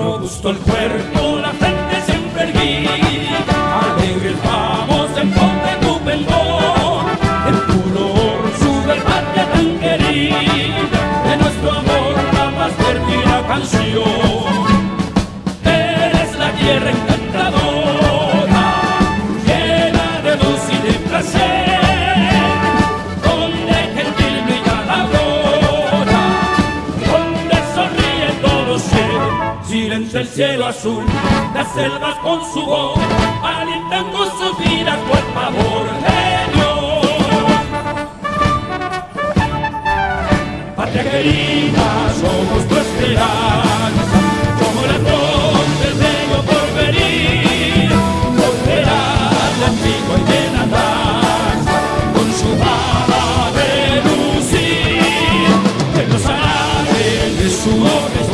robusto el cuerpo, la frente siempre erguida, alegres vamos en pos de tu pendón, en puro sube el tan querida, de nuestro amor la más perdida canción. Eres la tierra encantadora, Giren del cielo azul, las selvas con su voz, alentando sus vidas por favor de Dios. Patria querida, somos tu esperanza, como la voz del bello porvenir, volverá la antigua y llena danza, con su baba de lucir, que nos hará de su obra.